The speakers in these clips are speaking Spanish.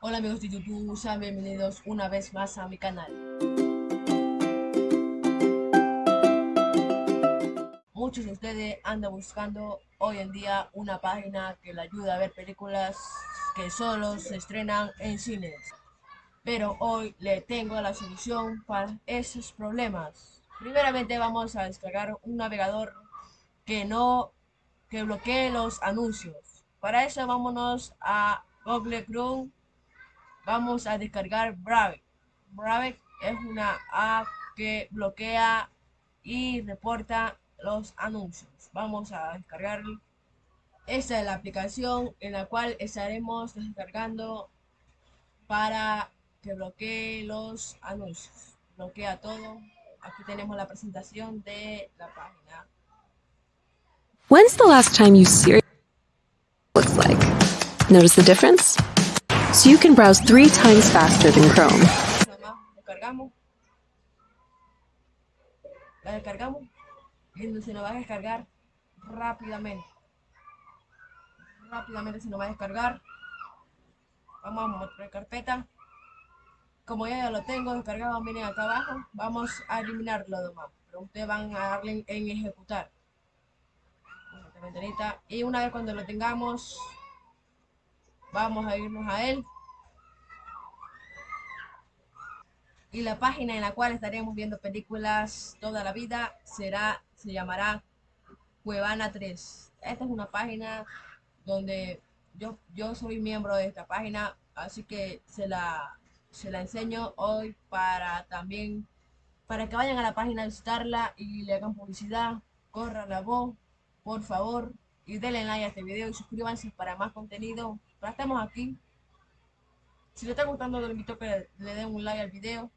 Hola amigos de YouTube, sean bienvenidos una vez más a mi canal. Muchos de ustedes andan buscando hoy en día una página que le ayude a ver películas que solo se estrenan en cines. Pero hoy le tengo la solución para esos problemas. Primeramente vamos a descargar un navegador que no que bloquee los anuncios. Para eso vámonos a Google Chrome vamos a descargar Brave. Brave es una app que bloquea y reporta los anuncios. Vamos a descargar. Esta es la aplicación en la cual estaremos descargando para que bloquee los anuncios. Bloquea todo. Aquí tenemos la presentación de la página. When's the last time you seriously looks like? Notice the difference? So you can browse three times faster than Chrome. La descargamos y se nos va a descargar rápidamente. Rápidamente se nos va a descargar. Vamos a mostrar carpeta. Como ya, lo tengo descargado, miren acá abajo. Vamos a eliminarlo demás. Pero ustedes van a darle en, ejecutar. Y una vez cuando lo tengamos, Vamos a irnos a él. Y la página en la cual estaremos viendo películas toda la vida será, se llamará Cuevana 3. Esta es una página donde yo, yo soy miembro de esta página, así que se la, se la enseño hoy para también, para que vayan a la página a visitarla y le hagan publicidad, corran la voz, por favor, y denle like a este video y suscríbanse para más contenido estamos aquí. Si les está gustando, les invito a que le den un like al video.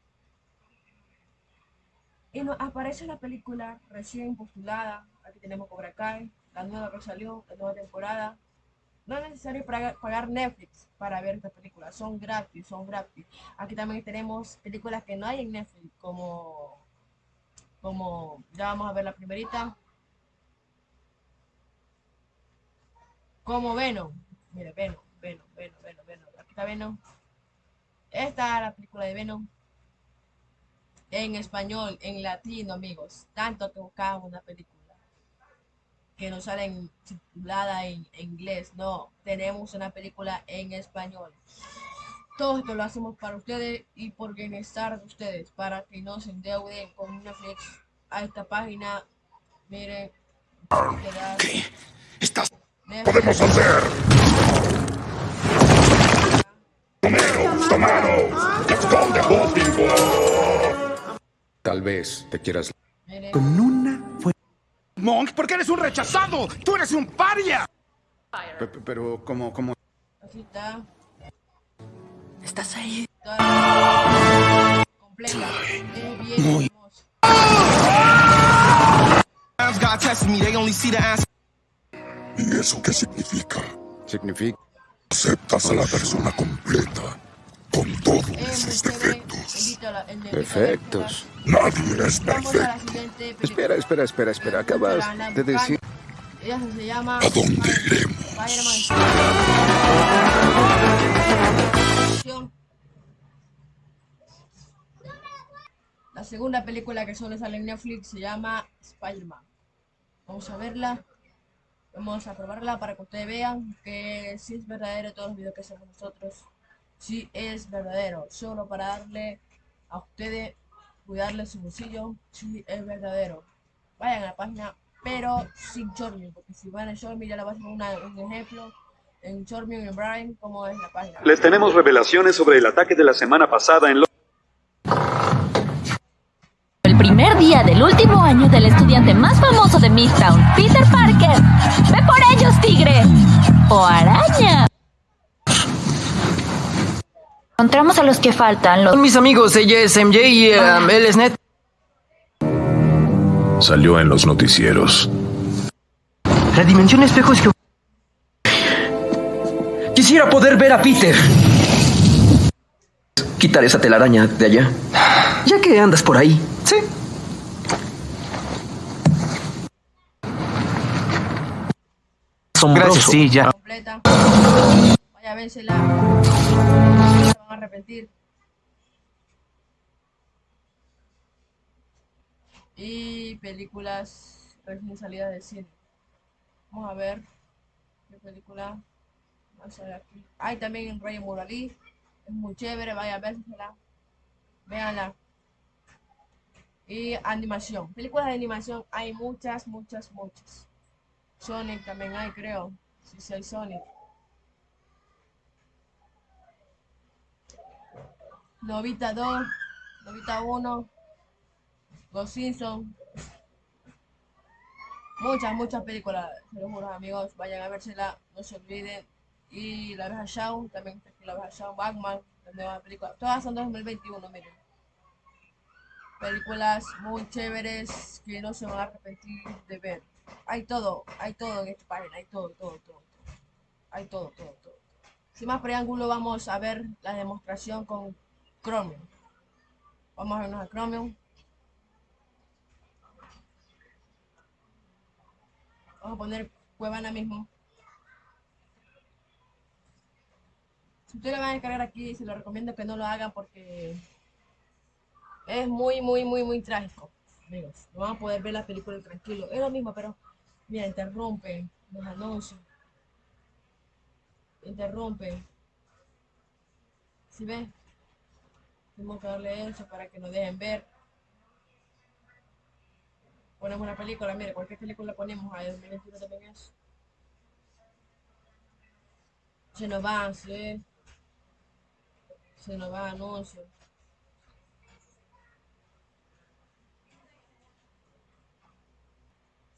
Y nos aparece la película recién postulada. Aquí tenemos Cobra Kai, la nueva que salió, la nueva temporada. No es necesario pagar Netflix para ver esta película, son gratis, son gratis. Aquí también tenemos películas que no hay en Netflix, como, como ya vamos a ver la primerita. Como Venom, mire, Venom. Venom, Venom, Venom, Venom. Aquí está Venom. Esta es la película de Venom. En español, en latino, amigos. Tanto que buscamos una película que no sale en, titulada en, inglés. No, tenemos una película en español. Todo esto lo hacemos para ustedes y por bienestar de ustedes, para que no se endeuden con Netflix a esta página. Miren. ¿Qué? Estás... Podemos hacer. Tal vez te quieras... Con una fue... Monk, ¿por qué eres un rechazado? ¡Tú eres un paria! pero, ¿cómo, cómo? Así está. ¿Estás ahí? Completa. Muy... ¿Y eso qué significa? Significa... Aceptas a la persona con todos sus defectos. Defectos. Nadie es perfecto. Espera, espera, espera, espera. Acabas de decir... ¿A dónde iremos? La segunda película que solo sale en Netflix se llama Spider-Man. Vamos a verla. Vamos a probarla para que ustedes vean que si es verdadero todos los videos que hacemos nosotros si es verdadero, solo para darle a ustedes, cuidarle su bolsillo, si es verdadero. Vayan a la página, pero sin Chormium, porque si van a Chormium ya le voy a hacer un ejemplo en Chormium y en Brian, cómo es la página. Les tenemos revelaciones sobre el ataque de la semana pasada en El primer día del último año del estudiante más famoso de Midtown, Peter Parker. ¡Ve por ellos, tigre! ¡O araña! Encontramos a los que faltan. Los... Son mis amigos, ella es MJ y um, él es Net. Salió en los noticieros. La dimensión espejo es que... Quisiera poder ver a Peter. Quitar esa telaraña de allá. Ya que andas por ahí. Sí. Asombroso. Gracias, sí, ya. Completa. Vaya, arrepentir. Y películas recién salidas del cine. Vamos a ver qué película va a salir aquí. Hay también Rey Muralí. Es muy chévere, vaya a vérsela. Véanla. Y animación. Películas de animación hay muchas, muchas, muchas. Sonic también hay, creo. Si hay Sonic. Novita 2, Novita 1, Los Simpsons. Muchas, muchas películas, se los juro amigos, vayan a vérsela, no se olviden. Y La Abeja Shaw, también La Abeja Shaw, Batman, la nueva película. Todas son 2021, miren. Películas muy chéveres que no se van a arrepentir de ver. Hay todo, hay todo en esta página, hay todo, todo, todo. Hay todo, todo, todo. Sin más preámbulo, vamos a ver la demostración con Chromium. Vamos a vernos a Chromium. Vamos a poner Cuevana mismo. Si ustedes lo van a descargar aquí, se lo recomiendo que no lo hagan porque es muy, muy, muy, muy trágico. Amigos, no van a poder ver la película tranquilo. Es lo mismo, pero mira, interrumpen los anuncios. Interrumpen. ¿Sí ven? Tenemos que darle eso para que nos dejen ver. Ponemos una película, mire, cualquier película ponemos ahí, 2021 también es. Se nos va, ¿sí? Se nos va anuncio.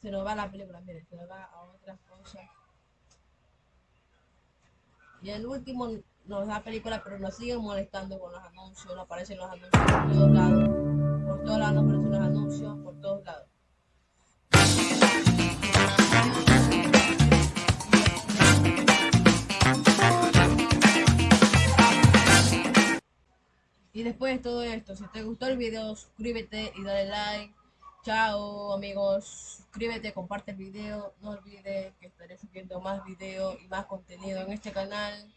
Se nos va la película, mire, se nos va a otras cosas. Y el último nos da película, pero nos siguen molestando con los anuncios, nos aparecen los anuncios por todos lados. Por todos lados nos aparecen los anuncios, por todos lados. Y después de todo esto, si te gustó el video, suscríbete y dale like. Chao amigos, suscríbete, comparte el video, no olvides que estaré subiendo más videos y más contenido en este canal.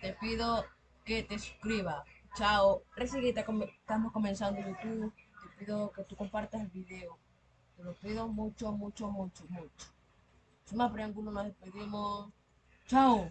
Te pido que te suscribas. Chao, recién estamos comenzando YouTube, te pido que tú compartas el video. Te lo pido mucho, mucho, mucho, mucho. Sin más preámbulos, nos despedimos. Chao.